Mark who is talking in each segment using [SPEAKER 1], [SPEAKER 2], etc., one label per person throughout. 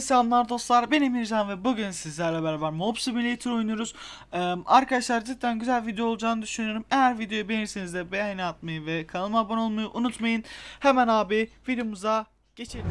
[SPEAKER 1] Selamlar dostlar ben Emircan ve bugün sizlerle beraber Mob Simulator oynuyoruz. Ee, Arkadaşlar cidden güzel video olacağını düşünüyorum. Eğer videoyu beğenirseniz de beğeni atmayı ve kanalıma abone olmayı unutmayın. Hemen abi videomuza geçelim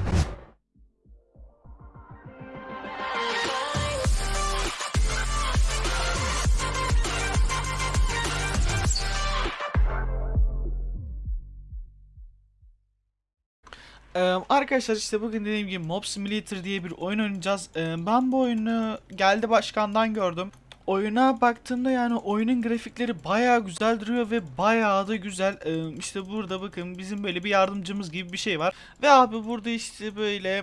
[SPEAKER 1] Ee, arkadaşlar işte bugün dediğim gibi Mob Simulator diye bir oyun oynayacağız. Ee, ben bu oyunu geldi başkandan gördüm. Oyuna baktığımda yani oyunun grafikleri bayağı güzel duruyor ve bayağı da güzel. Ee, işte burada bakın bizim böyle bir yardımcımız gibi bir şey var. Ve abi burada işte böyle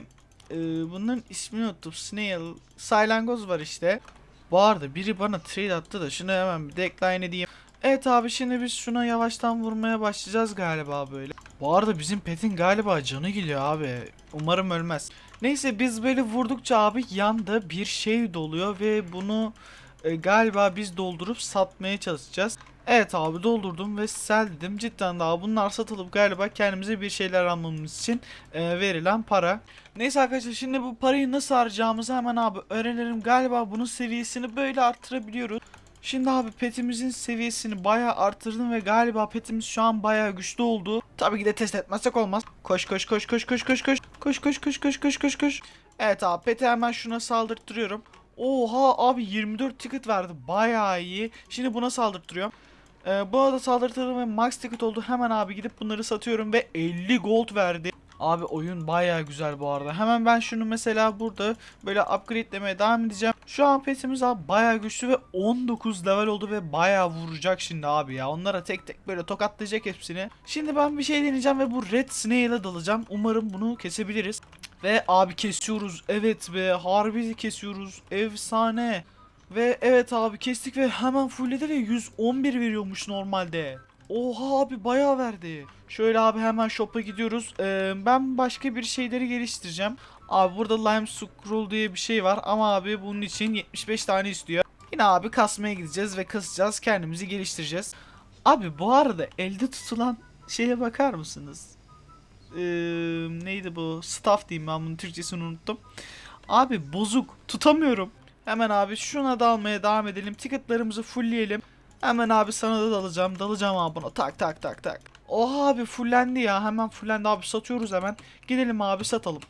[SPEAKER 1] e, bunların ismini unuttum. Snail, Saylangoz var işte. Bu arada biri bana trade attı da şunu hemen bir decline edeyim. Evet abi şimdi biz şuna yavaştan vurmaya başlayacağız galiba böyle. Bu arada bizim petin galiba canı geliyor abi. Umarım ölmez. Neyse biz böyle vurdukça abi yanda bir şey doluyor ve bunu e, galiba biz doldurup satmaya çalışacağız. Evet abi doldurdum ve dedim. Cidden daha bunlar satılıp galiba kendimize bir şeyler almamız için e, verilen para. Neyse arkadaşlar şimdi bu parayı nasıl harcayacağımızı hemen abi öğrenelim. Galiba bunun seviyesini böyle arttırabiliyoruz. Şimdi abi petimizin seviyesini bayağı arttırdım ve galiba petimiz şu an bayağı güçlü oldu. Tabii ki de test etmezsek olmaz. Koş koş koş koş koş koş koş. Koş koş koş koş koş koş koş. Evet abi peti hemen şuna saldırttırıyorum. Oha abi 24 ticket verdi. Bayağı iyi. Şimdi buna saldırttırıyorum. Ee, bu arada saldırttırdım ve max ticket oldu. Hemen abi gidip bunları satıyorum ve 50 gold verdi. Abi oyun bayağı güzel bu arada. Hemen ben şunu mesela burada böyle upgradelemeye devam edeceğim. Şu an petimiz abi bayağı güçlü ve 19 level oldu ve bayağı vuracak şimdi abi ya. Onlara tek tek böyle tokatlayacak hepsini. Şimdi ben bir şey deneyeceğim ve bu Red Snail'e dalacağım. Umarım bunu kesebiliriz. Ve abi kesiyoruz. Evet be harbi kesiyoruz. Efsane. Ve evet abi kestik ve hemen fullledi ve 111 veriyormuş normalde. Oha abi bayağı verdi. Şöyle abi hemen shop'a gidiyoruz. Ee, ben başka bir şeyleri geliştireceğim. Abi burada lime scroll diye bir şey var ama abi bunun için 75 tane istiyor. Yine abi kasmaya gideceğiz ve kasacağız kendimizi geliştireceğiz. Abi bu arada elde tutulan şeye bakar mısınız? Ee, neydi bu? Staff diyeyim ben bunun Türkçesini unuttum. Abi bozuk tutamıyorum. Hemen abi şuna da almaya devam edelim. Ticketlarımızı fullleyelim. Hemen abi sana da dalacağım. Dalacağım abi buna. Tak tak tak tak. Oha abi fullendi ya. Hemen fullendi abi. Satıyoruz hemen. Gidelim abi satalım.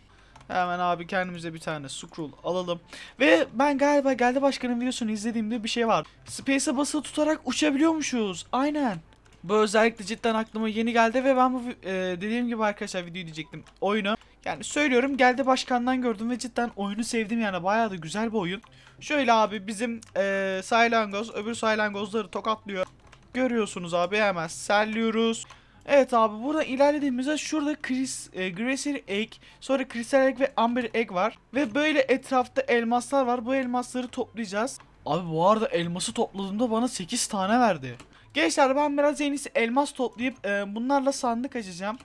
[SPEAKER 1] Hemen abi kendimize bir tane scroll alalım. Ve ben galiba geldi başkanın videosunu izlediğimde bir şey var. Space'e basılı tutarak uçabiliyormuşuz. Aynen. Bu özellikle cidden aklıma yeni geldi ve ben bu e, dediğim gibi arkadaşlar video diyecektim. Oyunu yani söylüyorum geldi başkandan gördüm ve cidden oyunu sevdim yani bayağı da güzel bir oyun. Şöyle abi bizim e, saylangoz öbür saylangozları tokatlıyor. Görüyorsunuz abi hemen selliyoruz. Evet abi burada ilerlediğimizde şurada Chris, e, Gracer Egg, sonra Crystal Egg ve Amber Egg var. Ve böyle etrafta elmaslar var. Bu elmasları toplayacağız. Abi bu arada elması topladığımda bana 8 tane verdi. Gençler ben biraz en iyisi elmas toplayıp e, bunlarla sandık açacağım.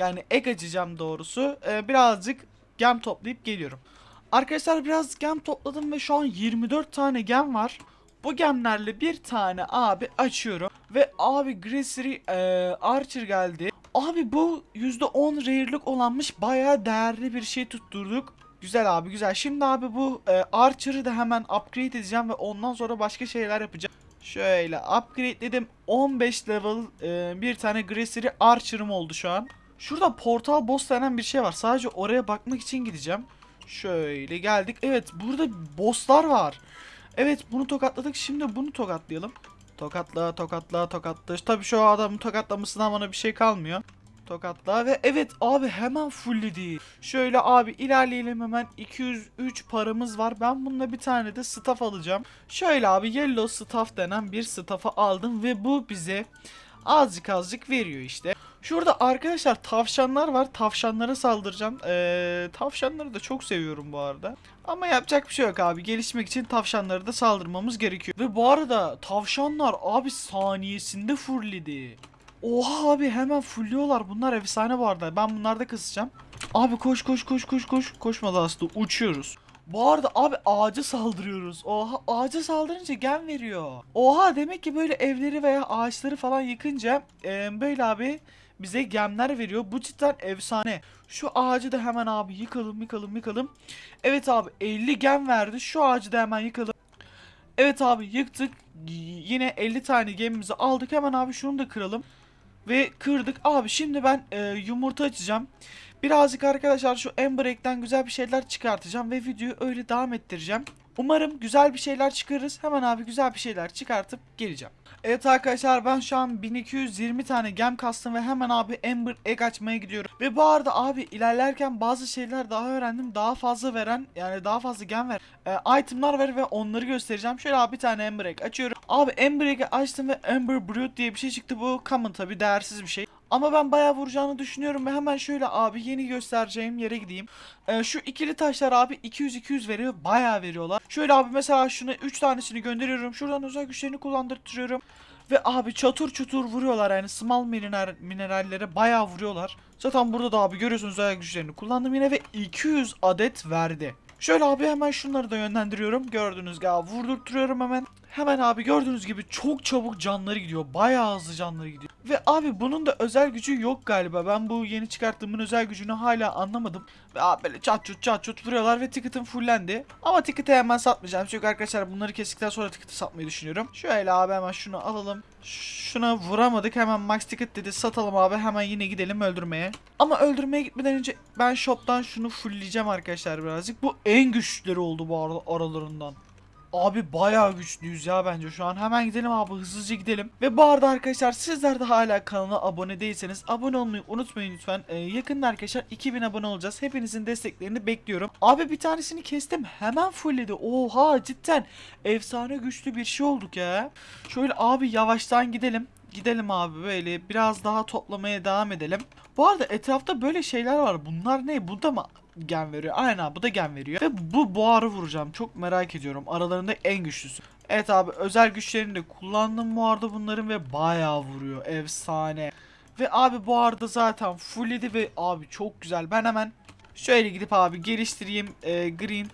[SPEAKER 1] Yani egg açacağım doğrusu. E, birazcık gem toplayıp geliyorum. Arkadaşlar biraz gem topladım ve şu an 24 tane gem var. Bu gemlerle bir tane abi açıyorum. Ve abi Gracery e, Archer geldi. Abi bu %10 rare'lık olanmış bayağı değerli bir şey tutturduk. Güzel abi güzel. Şimdi abi bu e, Archer'ı da hemen upgrade edeceğim ve ondan sonra başka şeyler yapacağım. Şöyle upgrade'ledim. 15 level e, bir tane Gracery Archer'ım oldu şu an. Şurada portal boss denen bir şey var. Sadece oraya bakmak için gideceğim. Şöyle geldik. Evet burada bosslar var. Evet bunu tokatladık. Şimdi bunu tokatlayalım. Tokatla tokatla tokatla. Tabii şu adamın tokatlamasından bana bir şey kalmıyor. Tokatla ve evet abi hemen fullledi. Şöyle abi ilerleyelim hemen 203 paramız var. Ben bununla bir tane de staff alacağım. Şöyle abi yellow staff denen bir staff'ı aldım ve bu bize azıcık azıcık veriyor işte. Şurada arkadaşlar tavşanlar var. Tavşanlara saldıracağım. Ee, tavşanları da çok seviyorum bu arada. Ama yapacak bir şey yok abi. Gelişmek için tavşanlara da saldırmamız gerekiyor. Ve bu arada tavşanlar abi saniyesinde fullledi. Oha abi hemen fullüyorlar. Bunlar efsane bu arada. Ben bunlarda kısacağım. Abi koş koş koş koş koş. Koşmadı aslında uçuyoruz. Bu arada abi ağaca saldırıyoruz. Oha ağaca saldırınca gem veriyor. Oha demek ki böyle evleri veya ağaçları falan yıkınca e, böyle abi bize gemler veriyor. Bu cidden efsane. Şu ağacı da hemen abi yıkalım yıkalım yıkalım. Evet abi 50 gem verdi. Şu ağacı da hemen yıkalım. Evet abi yıktık. Yine 50 tane gemimizi aldık. Hemen abi şunu da kıralım. Ve kırdık. Abi şimdi ben e, yumurta açacağım. Birazcık arkadaşlar şu Ember Egg'den güzel bir şeyler çıkartacağım. Ve videoyu öyle devam ettireceğim. Umarım güzel bir şeyler çıkarırız. Hemen abi güzel bir şeyler çıkartıp geleceğim. Evet arkadaşlar ben şu an 1220 tane gem kastım ve hemen abi Ember Egg açmaya gidiyorum. Ve bu arada abi ilerlerken bazı şeyler daha öğrendim. Daha fazla veren yani daha fazla gem ver. e, itemlar ver ve onları göstereceğim. Şöyle abi bir tane Ember Egg açıyorum. Abi Ember Egg'i açtım ve Ember Brute diye bir şey çıktı. Bu common tabi değersiz bir şey. Ama ben bayağı vuracağını düşünüyorum ve hemen şöyle abi yeni göstereceğim yere gideyim. Ee, şu ikili taşlar abi 200-200 veriyor. Bayağı veriyorlar. Şöyle abi mesela şuna 3 tanesini gönderiyorum. Şuradan özel güçlerini kullandırtıyorum. Ve abi çatır çutur vuruyorlar yani small mineral, minerallere bayağı vuruyorlar. Zaten burada da abi görüyorsunuz özel güçlerini kullandım yine ve 200 adet verdi. Şöyle abi hemen şunları da yönlendiriyorum. Gördüğünüz gibi vurdurtuyorum hemen. Hemen abi gördüğünüz gibi çok çabuk canları gidiyor. Bayağı hızlı canları gidiyor. Ve abi bunun da özel gücü yok galiba. Ben bu yeni çıkarttığımın özel gücünü hala anlamadım. Ve abi böyle çat çut çat çut vuruyorlar ve ticketim fullendi. Ama ticket'i hemen satmayacağım. Çünkü arkadaşlar bunları kestikten sonra ticket'i satmayı düşünüyorum. Şöyle abi hemen şunu alalım. Şuna vuramadık. Hemen max ticket dedi. Satalım abi. Hemen yine gidelim öldürmeye. Ama öldürmeye gitmeden önce ben shop'tan şunu fullleyeceğim arkadaşlar birazcık. Bu en güçlüleri oldu bu aralarından. Abi bayağı güçlüyüz ya bence şu an. Hemen gidelim abi hızlıca gidelim. Ve bu arada arkadaşlar sizler de hala kanala abone değilseniz abone olmayı unutmayın lütfen. Ee, yakında arkadaşlar 2000 abone olacağız. Hepinizin desteklerini bekliyorum. Abi bir tanesini kestim. Hemen fullledi. Oha cidden efsane güçlü bir şey olduk ya. Şöyle abi yavaştan gidelim. Gidelim abi böyle biraz daha toplamaya devam edelim. Bu arada etrafta böyle şeyler var. Bunlar ne? Bu mı gen veriyor? Aynen abi bu da gen veriyor. Ve bu buharı vuracağım. Çok merak ediyorum. Aralarında en güçlüsü. Evet abi özel güçlerini de kullandım bu arada bunların ve bayağı vuruyor. Efsane. Ve abi bu arada zaten fullledi ve abi çok güzel. Ben hemen şöyle gidip abi geliştireyim. Ee, green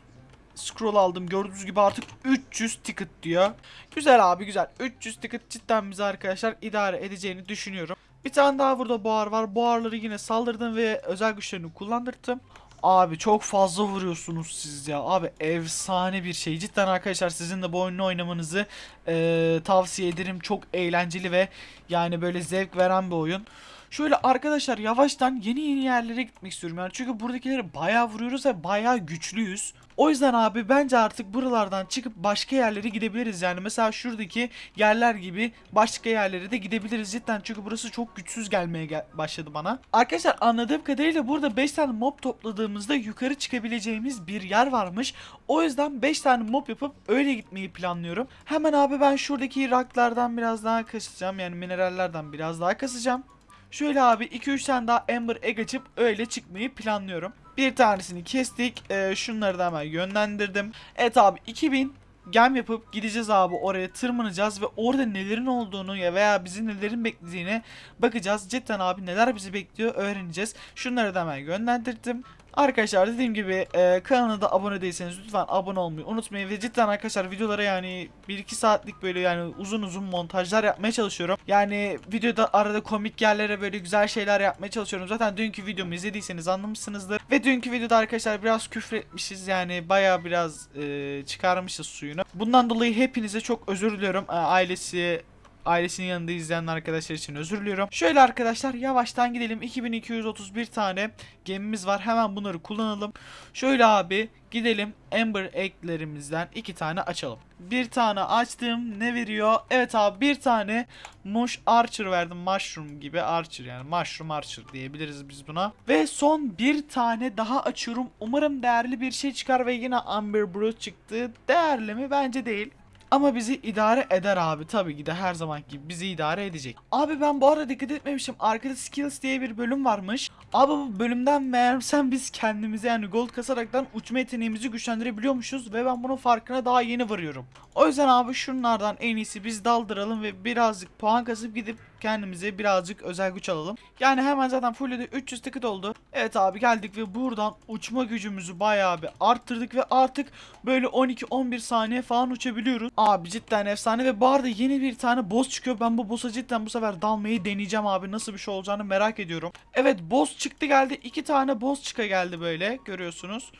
[SPEAKER 1] scroll aldım. Gördüğünüz gibi artık 300 ticket diyor. Güzel abi güzel. 300 ticket cidden bize arkadaşlar idare edeceğini düşünüyorum. Bir tane daha burada buhar var. Buharları yine saldırdım ve özel güçlerini kullandırdım. Abi çok fazla vuruyorsunuz siz ya. Abi efsane bir şey. Cidden arkadaşlar sizin de bu oyunu oynamanızı eee, tavsiye ederim. Çok eğlenceli ve yani böyle zevk veren bir oyun. Şöyle arkadaşlar yavaştan yeni yeni yerlere gitmek istiyorum yani çünkü buradakileri bayağı vuruyoruz ve bayağı güçlüyüz. O yüzden abi bence artık buralardan çıkıp başka yerlere gidebiliriz yani mesela şuradaki yerler gibi başka yerlere de gidebiliriz cidden çünkü burası çok güçsüz gelmeye gel- başladı bana. Arkadaşlar anladığım kadarıyla burada 5 tane mob topladığımızda yukarı çıkabileceğimiz bir yer varmış. O yüzden 5 tane mob yapıp öyle gitmeyi planlıyorum. Hemen abi ben şuradaki rocklardan biraz daha kasacağım yani minerallerden biraz daha kasacağım. Şöyle abi 2-3 tane daha Ember Egg açıp öyle çıkmayı planlıyorum. Bir tanesini kestik. Ee, şunları da hemen yönlendirdim. Evet abi 2000 gem yapıp gideceğiz abi oraya tırmanacağız ve orada nelerin olduğunu ya veya bizi nelerin beklediğine bakacağız. Cidden abi neler bizi bekliyor öğreneceğiz. Şunları da hemen yönlendirdim. Arkadaşlar dediğim gibi e, kanala da abone değilseniz lütfen abone olmayı unutmayın ve cidden arkadaşlar videolara yani 1-2 saatlik böyle yani uzun uzun montajlar yapmaya çalışıyorum. Yani videoda arada komik yerlere böyle güzel şeyler yapmaya çalışıyorum. Zaten dünkü videomu izlediyseniz anlamışsınızdır. Ve dünkü videoda arkadaşlar biraz küfür etmişiz yani baya biraz e, çıkarmışız suyunu. Bundan dolayı hepinize çok özür diliyorum. E, ailesi ailesinin yanında izleyen arkadaşlar için özür diliyorum. Şöyle arkadaşlar yavaştan gidelim. 2231 tane gemimiz var. Hemen bunları kullanalım. Şöyle abi gidelim Ember Egg'lerimizden iki tane açalım. Bir tane açtım. Ne veriyor? Evet abi bir tane Mush Archer verdim. Mushroom gibi Archer yani. Mushroom Archer diyebiliriz biz buna. Ve son bir tane daha açıyorum. Umarım değerli bir şey çıkar ve yine Amber Brute çıktı. Değerli mi? Bence değil. Ama bizi idare eder abi tabii ki de her zaman gibi bizi idare edecek. Abi ben bu arada dikkat etmemişim. Arkada skills diye bir bölüm varmış. Abi bu bölümden meğersem biz kendimize yani gold kasaraktan uçma yeteneğimizi güçlendirebiliyormuşuz ve ben bunun farkına daha yeni varıyorum. O yüzden abi şunlardan en iyisi biz daldıralım ve birazcık puan kasıp gidip kendimize birazcık özel güç alalım. Yani hemen zaten fulledi 300 ticket oldu. Evet abi geldik ve buradan uçma gücümüzü bayağı bir arttırdık ve artık böyle 12-11 saniye falan uçabiliyoruz. Abi cidden efsane ve bu arada yeni bir tane boss çıkıyor. Ben bu boss'a cidden bu sefer dalmayı deneyeceğim abi. Nasıl bir şey olacağını merak ediyorum. Evet boss çıktı geldi. iki tane boss çıka geldi böyle görüyorsunuz.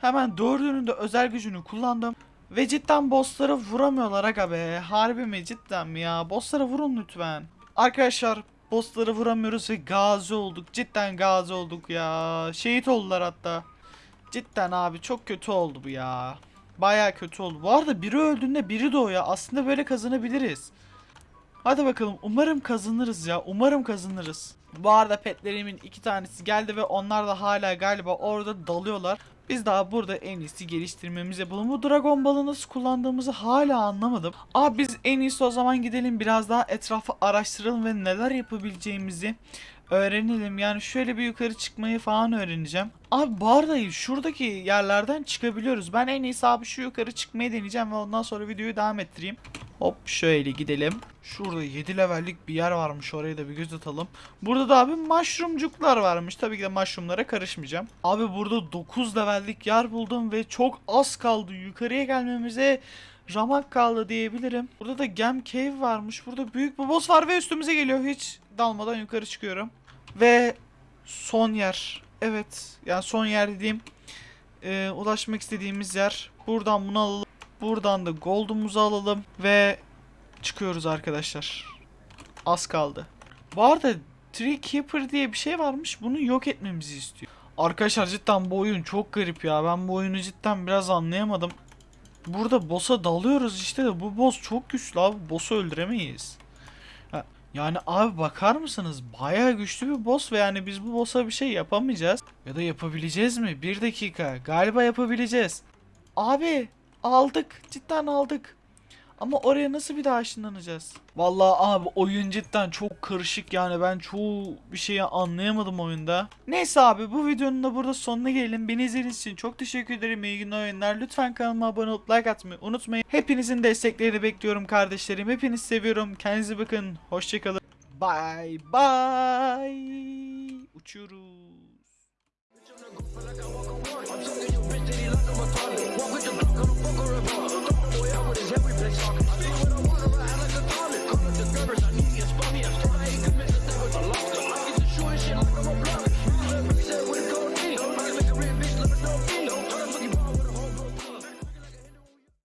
[SPEAKER 1] Hemen dördünün de özel gücünü kullandım. Ve cidden bosslara vuramıyorlar aga be. Harbi mi cidden mi ya? Bosslara vurun lütfen. Arkadaşlar bosslara vuramıyoruz ve gazi olduk. Cidden gazi olduk ya. Şehit oldular hatta. Cidden abi çok kötü oldu bu ya. Baya kötü oldu. Bu arada biri öldüğünde biri doğuyor. Aslında böyle kazanabiliriz. Hadi bakalım umarım kazanırız ya. Umarım kazanırız. Bu arada petlerimin iki tanesi geldi ve onlar da hala galiba orada dalıyorlar. Biz daha burada en iyisi geliştirmemiz yapalım. Bu Dragon Ball'ı nasıl kullandığımızı hala anlamadım. Abi biz en iyisi o zaman gidelim biraz daha etrafı araştıralım ve neler yapabileceğimizi öğrenelim. Yani şöyle bir yukarı çıkmayı falan öğreneceğim. Abi bu arada şuradaki yerlerden çıkabiliyoruz. Ben en iyisi abi şu yukarı çıkmayı deneyeceğim ve ondan sonra videoyu devam ettireyim. Hop şöyle gidelim. Şurada 7 levellik bir yer varmış oraya da bir göz atalım. Burada da abi mushroomcuklar varmış. Tabii ki de mushroomlara karışmayacağım. Abi burada 9 levellik yer buldum ve çok az kaldı. Yukarıya gelmemize ramak kaldı diyebilirim. Burada da Gem Cave varmış. Burada büyük bir boss var ve üstümüze geliyor. Hiç dalmadan yukarı çıkıyorum. Ve son yer. Evet. Yani son yer dediğim e, ulaşmak istediğimiz yer. Buradan bunu alalım. Buradan da gold'umuzu alalım ve çıkıyoruz arkadaşlar. Az kaldı. Bu arada Tree Keeper diye bir şey varmış. Bunu yok etmemizi istiyor. Arkadaşlar cidden bu oyun çok garip ya. Ben bu oyunu cidden biraz anlayamadım. Burada boss'a dalıyoruz işte de bu boss çok güçlü abi. Boss'u öldüremeyiz. Yani abi bakar mısınız? Bayağı güçlü bir boss ve yani biz bu boss'a bir şey yapamayacağız. Ya da yapabileceğiz mi? Bir dakika. Galiba yapabileceğiz. Abi aldık. Cidden aldık. Ama oraya nasıl bir daha ışınlanacağız? Vallahi abi oyun cidden çok karışık yani ben çoğu bir şeyi anlayamadım oyunda. Neyse abi bu videonun da burada sonuna gelelim. Beni izlediğiniz için çok teşekkür ederim. İyi günler oyunlar. Lütfen kanalıma abone olup like atmayı unutmayın. Hepinizin desteklerini bekliyorum kardeşlerim. Hepinizi seviyorum. Kendinize bakın. Hoşçakalın. Bye bye. Uçuyoruz.
[SPEAKER 2] Don't go to bar. Don't out with his
[SPEAKER 3] every place talking. I think when I want to, I act like
[SPEAKER 2] a comic. Call it the drivers, I need